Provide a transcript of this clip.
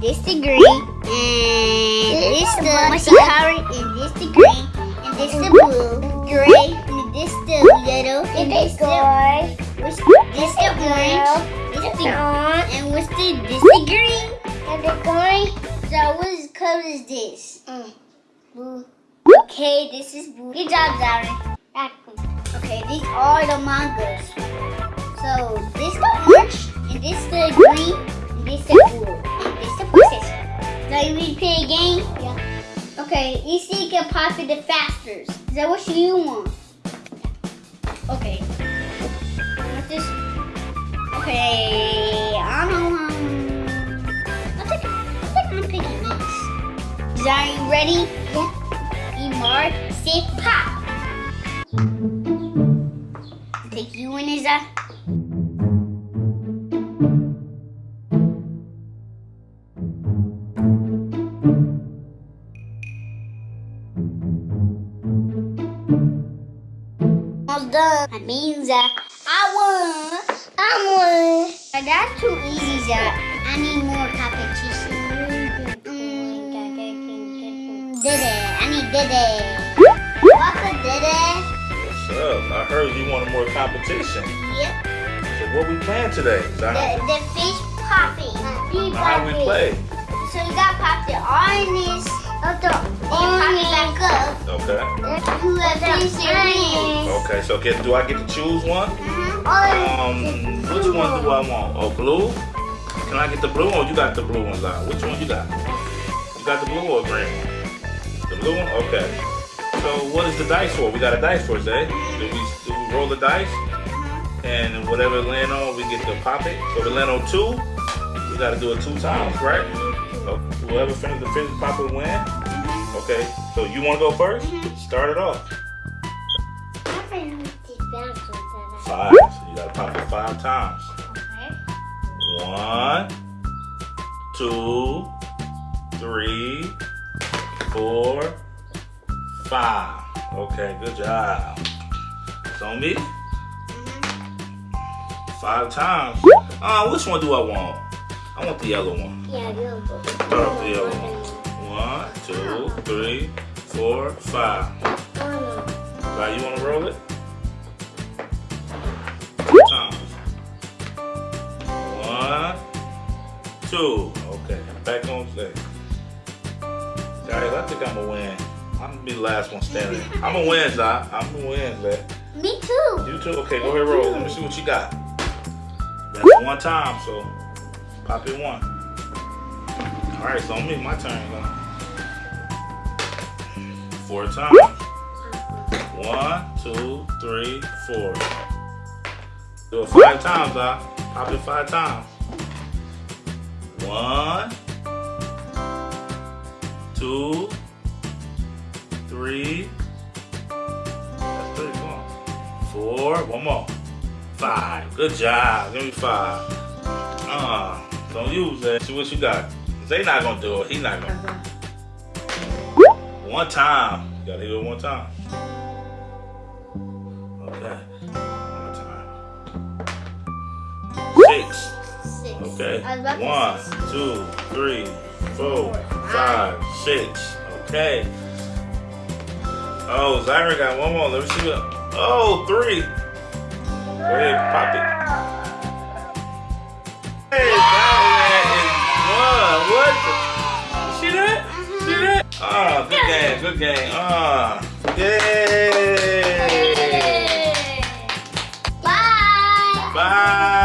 blue, this the green, and this the mushy colored, and this the green, and this the blue, gray, and this the little, and this the what's this the orange, this the and what's the this the green, and the green. So what color is this? Blue. Okay, this is blue. Good job, Zara. Okay, these are the mangoes. So this the orange, and this the green, and this the blue, ready to play a game? Yeah. Okay, you see you can pop it the faster. Is that what you want? Okay. What's this? Okay, I don't know. I think, I think I'm picking these. Are you ready? Yeah. You mark, say pop. Take you in as a. All done. That means that I won. I won. But that's too easy, Zach. I need more competition. Mm, Diddy. I need Diddy. What's a Diddy? What's up? I heard you wanted more competition. Yep. So what we playing today? The, the fish popping. How we play? So you got to pop the orange of the orange back up. Okay. Whoever finishes wins. Okay, so get, do I get to choose one? Mhm. Um, which one do I want? Oh, blue? Can I get the blue one you got the blue one, Zion? Which one you got? You got the blue or green one? The blue one? Okay. So what is the dice for? We got a dice for eh? Do we, do we roll the dice? And whatever land on, we get to pop it. So we land on two, we gotta do it two times, right? So whoever finishes the fifth pop it win. Okay, so you wanna go first? Start it off. Five. So you gotta pop it five times. Okay. One, two, three, four, five. Okay, good job. It's on me. Five times. Uh, which one do I want? I want the yellow one. Yeah, go. Start off the yellow one. One, two, three, four, five. Now you wanna roll it? Two times. One, two. Okay, back on stage. Guys, I think I'm gonna win. I'm gonna be the last one standing. I'm gonna win, Zai. I'm gonna win, man. Me too. You too? Okay, go ahead, roll. Let me see what you got. That's one time, so pop it one. All right, so me, my turn. Four times. One, two, three, four. Do it five times, huh? Pop it five times. One, two, three. That's three. Come on. Four. One more. Five. Good job. Give me five. Uh, don't use that. See what you got. They not gonna do it. He not gonna. One time. You gotta hit it one time. Okay. One time. Six. Six. Okay. I was about to One, say two, three, four, five, six. Okay. Oh, Zyra got one more. Let me see what. Oh, three. Go ahead, pop it. Hey, that good game, good game. Ah, yay. Bye. Bye.